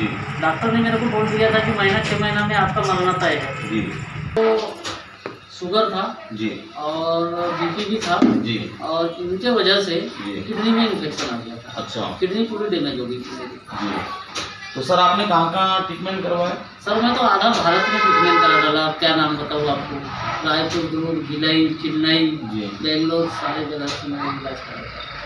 जी। Doctor ने मेरे को बोल दिया था कि महीना छः महीना में आपका मरना तय है जी। तो शुगर था जी। और बीपी भी था जी। और इनके वजह से किडनी में इन्फेक्शन आ गया था। अच्छा। किडनी पूरी डैमेज हो गई थी जी। तो सर आपने कहाँ कहाँ ट्रीटमेंट करवाया? सर मैं तो आधा भारत में ट्रीटमेंट करा डाला। क्या नाम बताऊँ आपको? रायपुर दुर्ग भिलाई चेन्नई बेंगलोर सारे जगह से मैंने इलाज करा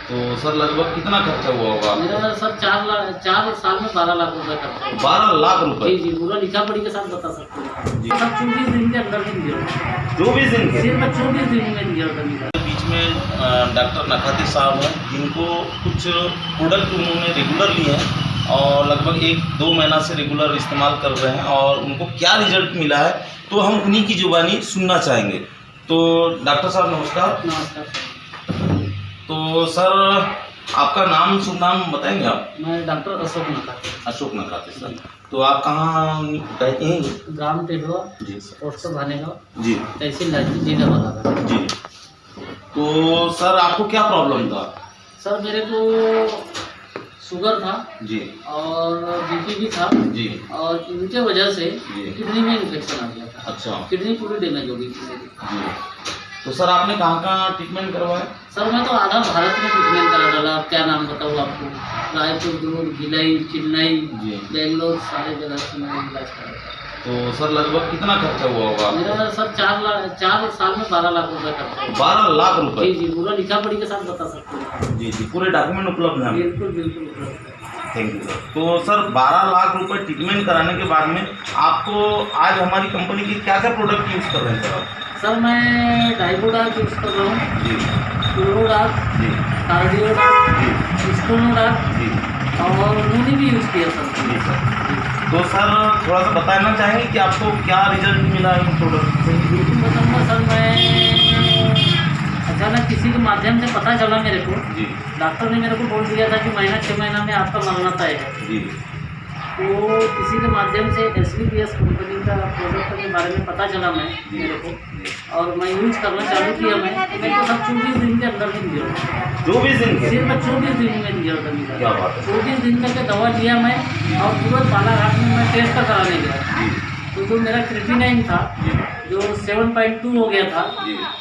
तो सर लगभग कितना खर्चा हुआ होगा? मेरा सर चार लाख चार साल में बारह लाख रुपए खर्चा बारह लाख रुपए? जी जी पूरा लिखा पढ़ी के साथ बता सकते हैं। चौबीस दिन के अंदर में दिया। चौबीस दिन सिर्फ़ चौबीस दिन में दिया बीच में डॉक्टर नखाती साहब हैं जिनको कुछ प्रोडक्ट उन्होंने रेगुलर लिए हैं और लगभग एक दो महीना से रेगुलर इस्तेमाल कर रहे हैं और उनको क्या रिज़ल्ट मिला है तो हम उन्हीं की जुबानी सुनना चाहेंगे। तो डॉक्टर साहब नमस्कार। नमस्कार तो सर आपका नाम शुभ नाम बताएँगे आप? मैं डॉक्टर अशोक नकार अशोक नखाते सर। तो आप कहाँ रहते हैं? ग्राम टेढ़वा जी सर। पोस्ट भानेगांव। जी। तहसील लाठी जिला बालाघाट जी। तो सर आपको क्या प्रॉब्लम था? सर मेरे को शुगर था जी। और बीपी भी था जी। और इनके वजह से किडनी में इन्फेक्शन आ गया था। अच्छा। किडनी पूरी डैमेज हो गई थी मेरी। जी। तो सर आपने कहाँ कहाँ ट्रीटमेंट करवाया? सर मैं तो आधा भारत में ट्रीटमेंट करा डाला क्या नाम बताऊँ आपको? रायपुर दुर्ग भिलाई चेन्नई बेंगलोर सारे जगह से मैंने इलाज करा तो सर लगभग कितना खर्चा हुआ होगा मेरा सर चार लाख चार साल में बारह लाख रुपए खर्चा बारह लाख जी रुपए? जी पूरा लिखा पढ़ी के साथ बता सकते हैं। जी जी पूरे डॉक्यूमेंट उपलब्ध हैं? बिल्कुल बिल्कुल उपलब्ध है। Thank you. सर तो सर बारह लाख रुपए ट्रीटमेंट कराने के बाद में आपको आज हमारी कंपनी की क्या क्या प्रोडक्ट यूज़ कर रहे हैं सर आप? सर मैं डाइबोडाक यूज़ कर रहा हूँ। जी। क्लोरोडाक जी। कार्डियोडाक स्टोनोडाक जी। और उन्होंने भी यूज़ किया सर। जी सर। तो सर थोड़ा सा बताना चाहेंगे कि आपको क्या रिज़ल्ट मिला इन प्रोडक्ट से बिल्कुल बताऊँगा सर मैं किसी के माध्यम से पता चला मेरे को डॉक्टर ने मेरे को बोल दिया था कि महीना छः महीना में आपका मरना तय है। तो किसी के माध्यम से S B P S company का प्रोडक्ट के बारे में पता चला मैं मेरे को। और मैं यूज़ करना चालू किया मैं मेरे को सब चौबीस दिन के अंदर में दिया चौबीस दिन सिर्फ़ चौबीस दिन में दिया था है। चौबीस दिन तक दवा लिया मैं और तुरंत बालाघाट में मैं टेस्ट कराने गया। जी तो मेरा क्रिटिनाइन था जो। सेवन पॉइंट टू हो गया था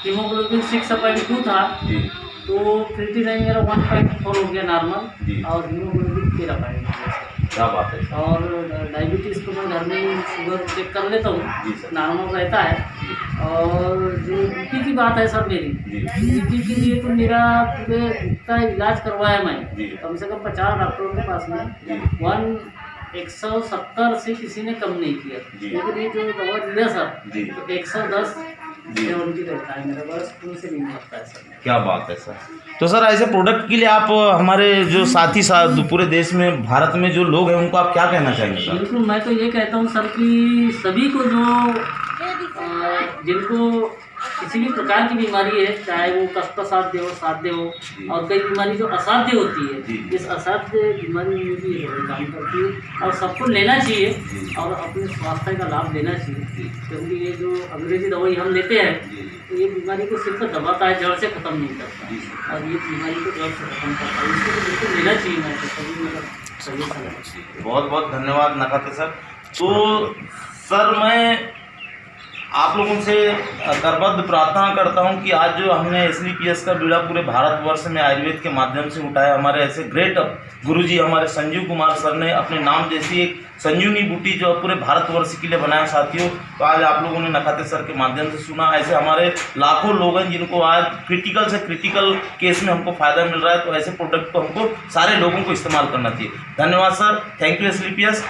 हीमोग्लोबिन सिक्स पॉइंट टू था जी। तो क्रिटिनाइन मेरा वन पॉइंट फोर हो गया नॉर्मल और हीमोग्लोबिन तेरह पॉइंट क्या बात है। और डायबिटीज़ को मैं घर में शुगर चेक कर लेता हूँ नॉर्मल रहता है। और जो बीपी की बात है सर मेरी बीपी के लिए तो मेरा पूरे इतना इलाज करवाया मैं कम से कम पचास डॉक्टरों के पास में। वन एक सौ सत्तर से किसी ने कम नहीं किया। लेकिन ये जो दवा लिया सर तो एक सौ दस क्या बात है सर। तो सर ऐसे प्रोडक्ट के लिए आप हमारे जो साथी साथ पूरे देश में भारत में जो लोग हैं उनको आप क्या कहना चाहेंगे सर? बिल्कुल मैं तो ये कहता हूँ सर कि सभी को जो जिनको किसी भी प्रकार की बीमारी है चाहे वो कष्ट साध्य हो साध्य हो और कई बीमारी जो असाध्य होती है इस असाध्य बीमारी में भी काम करती है। और सबको लेना चाहिए और अपने स्वास्थ्य का लाभ लेना चाहिए। क्योंकि ये जो अंग्रेज़ी दवाई हम लेते हैं तो ये बीमारी को सिर्फ़ दबाता है जड़ से खत्म नहीं करता। और ये बीमारी को जड़ से खत्म करता है। इसको तो बिल्कुल लेना चाहिए मैं तो सभी है बहुत बहुत धन्यवाद नकाते सर। तो सर मैं आप लोगों से करबद्ध प्रार्थना करता हूँ कि आज जो हमने एस डी पी एस का बीड़ा पूरे भारतवर्ष में आयुर्वेद के माध्यम से उठाया, हमारे ऐसे ग्रेट गुरुजी, हमारे संजीव कुमार सर ने अपने नाम जैसी एक संजीवनी बूटी जो पूरे भारतवर्ष के लिए बनाया, साथियों तो आज आप लोगों ने नखाते सर के माध्यम से सुना। ऐसे हमारे लाखों लोग हैं जिनको आज क्रिटिकल से क्रिटिकल केस में हमको फ़ायदा मिल रहा है तो ऐसे प्रोडक्ट को हमको सारे लोगों को इस्तेमाल करना चाहिए। धन्यवाद सर। Thank you S